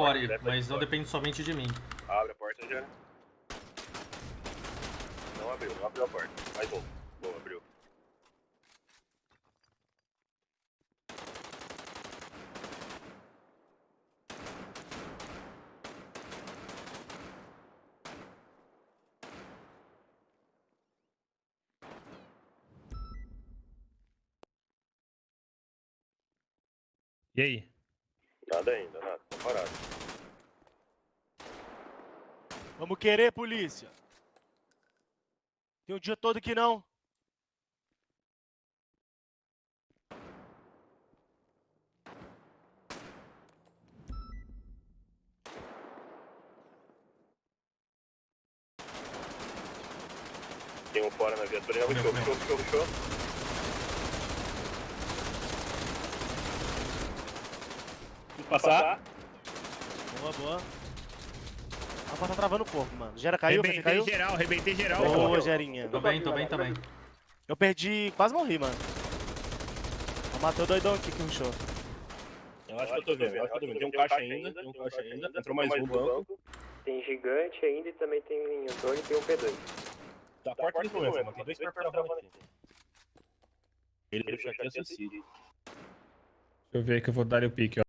core, mas não depende somente de mim. Abre a porta já. Não abriu, não abriu a porta. Mais um. Boa, abriu. E aí? Nada ainda, nada. Parado. Vamos querer, polícia. Tem o dia todo que não. Tem um fora na viatura. Ele puxou, puxou, puxou, puxou. Passar. Boa, boa. A porta tá travando o corpo, mano. Gera caiu, Rebentei caiu? geral, rebentei geral. Boa, Gerinha. Tô bem, tô bem também. Eu perdi, quase morri, mano. Eu matei o doidão aqui que rushou. Eu acho que eu tô vendo, eu acho que eu tô vendo. Tem um caixa ainda, tem um caixa ainda. Entrou mais um banco. Tem gigante ainda e também tem Antônio e tem um P2. Da porta tem problema, mano. Tem dois perfurados aqui. Ele deixou aqui acessível. Deixa eu ver que eu vou dar o pique, ó.